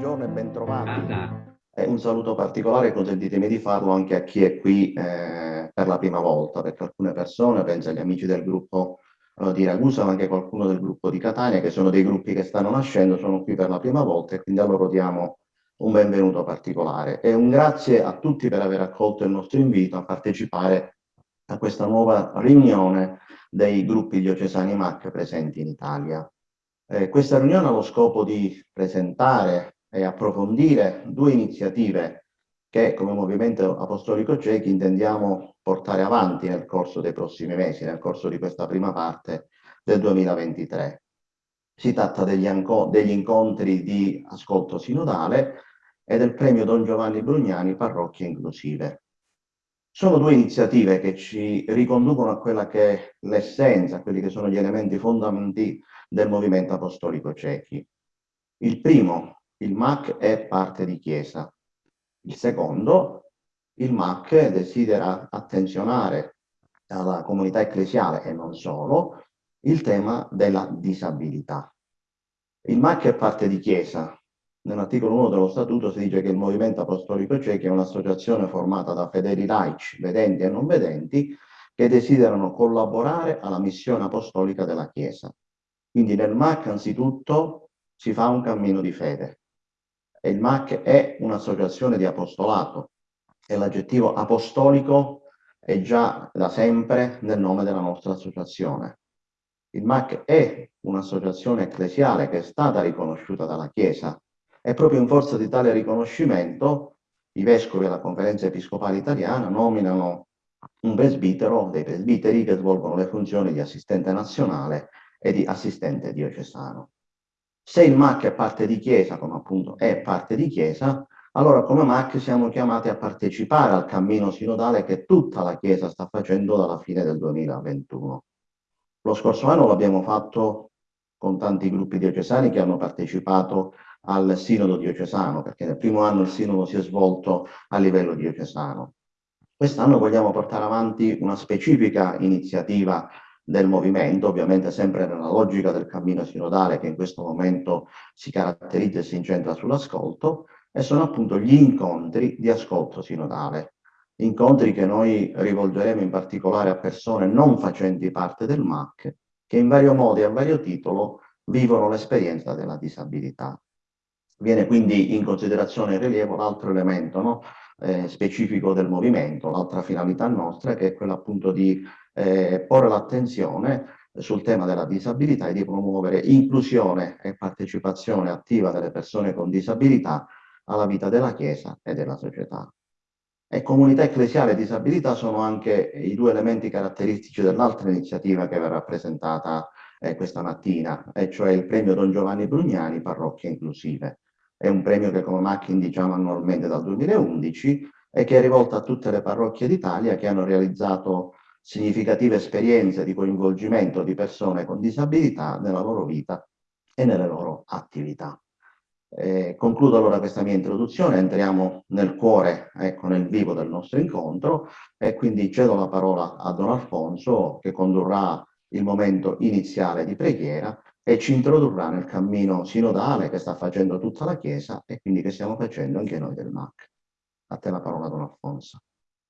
buongiorno e bentrovati. E un saluto particolare, consentitemi di farlo anche a chi è qui eh, per la prima volta, perché alcune persone, penso agli amici del gruppo eh, di Ragusa, ma anche qualcuno del gruppo di Catania, che sono dei gruppi che stanno nascendo, sono qui per la prima volta e quindi a loro diamo un benvenuto particolare. E un grazie a tutti per aver accolto il nostro invito a partecipare a questa nuova riunione dei gruppi diocesani MAC presenti in Italia. Eh, questa riunione ha lo scopo di presentare e approfondire due iniziative che come Movimento Apostolico Ciechi intendiamo portare avanti nel corso dei prossimi mesi, nel corso di questa prima parte del 2023. Si tratta degli, degli incontri di ascolto sinodale e del premio Don Giovanni Brugnani Parrocchie Inclusive. Sono due iniziative che ci riconducono a quella che è l'essenza, a quelli che sono gli elementi fondamentali del movimento apostolico cechi. Il primo, il MAC è parte di Chiesa. Il secondo, il MAC desidera attenzionare alla comunità ecclesiale e non solo il tema della disabilità. Il MAC è parte di Chiesa. Nell'articolo 1 dello Statuto si dice che il Movimento Apostolico Cechi è un'associazione formata da fedeli laici, vedenti e non vedenti, che desiderano collaborare alla missione apostolica della Chiesa. Quindi nel MAC anzitutto si fa un cammino di fede e il MAC è un'associazione di apostolato e l'aggettivo apostolico è già da sempre nel nome della nostra associazione. Il MAC è un'associazione ecclesiale che è stata riconosciuta dalla Chiesa e proprio in forza di tale riconoscimento i vescovi e la conferenza episcopale italiana nominano un presbitero, dei presbiteri che svolgono le funzioni di assistente nazionale e di assistente diocesano. Se il MAC è parte di Chiesa, come appunto è parte di Chiesa, allora come MAC siamo chiamati a partecipare al cammino sinodale che tutta la Chiesa sta facendo dalla fine del 2021. Lo scorso anno l'abbiamo fatto con tanti gruppi diocesani che hanno partecipato al sinodo diocesano, perché nel primo anno il sinodo si è svolto a livello diocesano. Quest'anno vogliamo portare avanti una specifica iniziativa del movimento, ovviamente sempre nella logica del cammino sinodale che in questo momento si caratterizza e si incentra sull'ascolto, e sono appunto gli incontri di ascolto sinodale. Incontri che noi rivolgeremo in particolare a persone non facenti parte del MAC, che in vario modo e a vario titolo vivono l'esperienza della disabilità. Viene quindi in considerazione in rilievo l'altro elemento no? Eh, specifico del movimento, l'altra finalità nostra, che è quella appunto di eh, porre l'attenzione sul tema della disabilità e di promuovere inclusione e partecipazione attiva delle persone con disabilità alla vita della Chiesa e della società. E comunità ecclesiale e disabilità sono anche i due elementi caratteristici dell'altra iniziativa che verrà presentata eh, questa mattina, e cioè il premio Don Giovanni Brugnani Parrocchie Inclusive. È un premio che come MAC diciamo annualmente dal 2011 e che è rivolto a tutte le parrocchie d'Italia che hanno realizzato significative esperienze di coinvolgimento di persone con disabilità nella loro vita e nelle loro attività. Eh, concludo allora questa mia introduzione, entriamo nel cuore, ecco, nel vivo del nostro incontro e quindi cedo la parola a Don Alfonso che condurrà il momento iniziale di preghiera e ci introdurrà nel cammino sinodale che sta facendo tutta la Chiesa e quindi che stiamo facendo anche noi del MAC. A te la parola Don Alfonso.